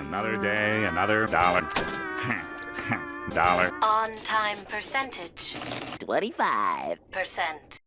Another day, another dollar. dollar. On time percentage 25. percent.